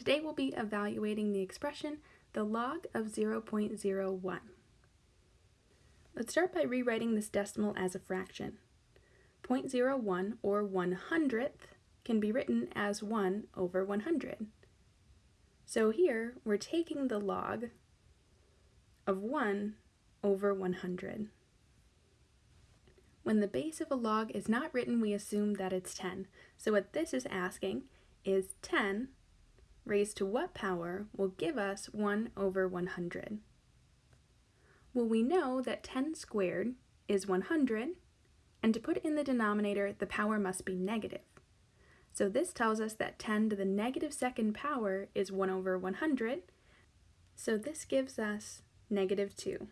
Today we'll be evaluating the expression the log of 0.01. Let's start by rewriting this decimal as a fraction. 0.01 or 1 hundredth can be written as 1 over 100. So here we're taking the log of 1 over 100. When the base of a log is not written, we assume that it's 10. So what this is asking is 10 raised to what power will give us 1 over 100? Well, we know that 10 squared is 100, and to put in the denominator, the power must be negative. So this tells us that 10 to the negative second power is 1 over 100, so this gives us negative 2.